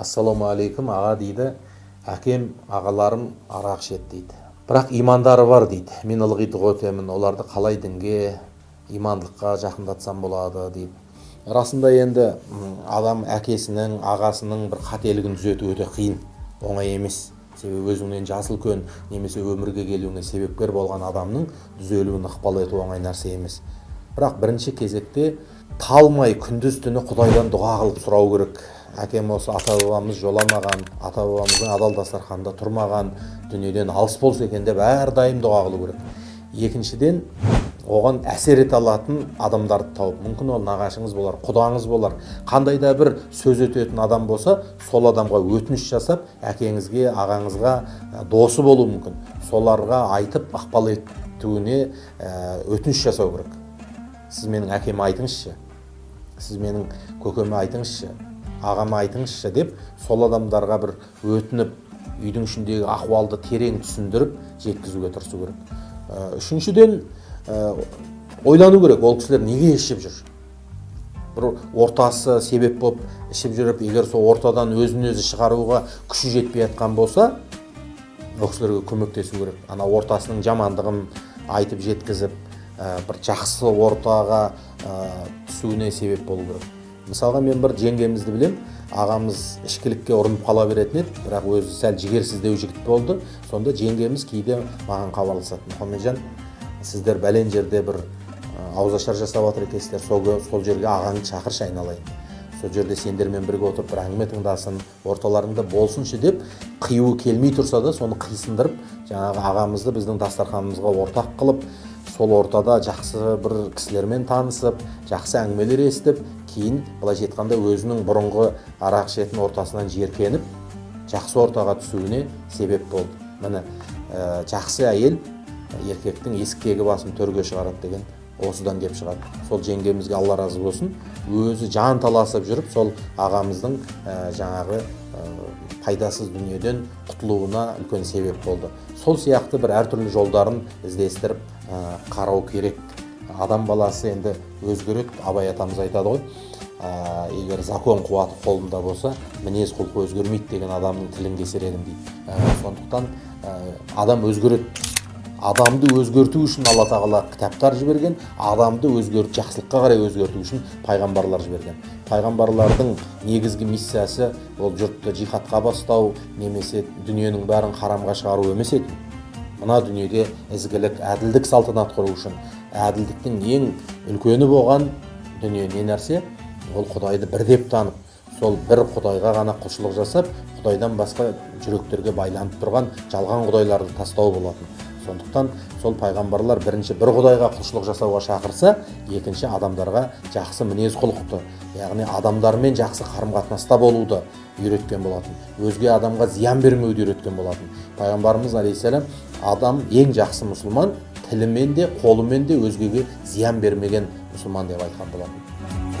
ассалаумағалейкум аға дейді әкем ағаларым арақ ішеді дейді. Бірақ имандары бар дейді. Мен ылғи дұға өтемін оларды қалай дінге имандылыққа жақындатсам болады дейді. Расында енді адам әкесінің ағасының бір қателігін түзету өте қиын оңай емес. Себебі өзіңнен жасы үлкен немесе өмірге келуіңе себепкер болған адамның түзелуін ықпал ету оңай нәрсе емес. Бірақ бірінші кезекте талмай күндіз түні құдайдан дұға қылып сұрау керек. Әкем осы ата бабамыз жоламаған ата бабамыздың адал дастарханында тұрмаған дүниеден алыс болса екен деп әрдайым дұға қылу керек. Екіншіден оған әсер ете алатын адамдарды тауып мүмкін ол нағашыңыз болар құдаңыз болар. Қандай да бір сөз өтетін адам болса сол адамға өтініш жасап әкеңізге ағаңызға досы болуы мүмкін. Соларға айтып ықпал етуіне өтініш жасау керек. Сіз менің әкеме айтыңызшы. Сіз менің көкеме айтыңызшы ағама айтыңызшы деп сол адамдарға бір өтініп үйдің ішіндегі ахуалды терең түсіндіріп жеткізуге тырысу керек. Үшіншіден ойлану керек ол кісілер неге ішіп жүр? Бір ортасы себеп болып ішіп жүріп егер сол ортадан өзін өзі шығаруға күші жетпей жатқан болса ол кісілерге көмектесу керек. Ана ортасының жамандығын айтып жеткізіп бір жақсы ортаға түсуіне себеп болу керек. Мысалға мен бір жеңгемізді білем ағамыз ішкілікке ұрынып қала беретін еді бірақ өзі сәл жігерсіздеу жігіт болды. Сонда жеңгеміз кейде маған хабарласады. Мұхамеджан сіздер бәлен жерде бір ауызашар жасап жатыр екенсіздер. Сол, сол жерге ағаңды шақыршы айналайын сол жерде сендермен бірге отырып бір әңгіме тыңдасын орталарыңда болсыншы деп қиюы келмей тұрса да соны қисындырып жаңағы ағамызды біздің дастарханымызға ортақ қылып сол ортада жақсы бір кісілермен танысып жақсы әңгімелер естіп кейін былайша айтқанда өзінің бұрынғы арақ ішетін ортасынан жиіркеніп жақсы ортаға түсуіне себеп болды. Міне ә, жақсы әйел еркектің есіктегі басын төрге шығарады деген осыдан келіп шығады. Сол жеңгемізге алла разы болсын. Өзі жан таласып жүріп сол ағамыздың ә, жаңағы пайдасыз дүниеден құтылуына үлкен себеп болды. Сол сияқты бір әртүрлі жолдарын іздестіріп ә, қарау керек. Адам баласы енді өзгереді абай атамыз айтады ғой. Ә, егер закон қуаты қолында болса мінез құлқы өзгермейді деген адамның тілін кесер едім дейді. Ә, сондықтан ә, адам өзгереді. Адамды өзгерту үшін алла тағала кітаптар жіберген адамды өзгерт жақсылыққа қарай өзгерту үшін пайғамбарлар жіберген. Пайғамбарлардың негізгі миссиясы ол жұртты жихадқа бастау немесе дүниенің бәрін харамға шығару емес еді. Мына дүниеде ізгілік әділдік салтанат құру үшін әділдіктің ең үлкені болған дүние не нәрсе? Ол құдайды бір деп танып сол бір құдайға ғана құлшылық жасап құдайдан басқа жүректерге байланып тұрған жалған құдайларды тастау болатын. Сондықтан сол пайғамбарлар бірінші бір құдайға құлшылық жасауға шақырса екінші адамдарға жақсы мінез құлықты яғни адамдармен жақсы қарым қатынаста болуды үйреткен болатын өзге адамға зиян бермеуді үйреткен болатын. Пайғамбарымыз алейхисалам адам ең жақсы мұсылман тілімен де қолымен де өзгеге зиян бермеген мұсылман деп айтқан болатын.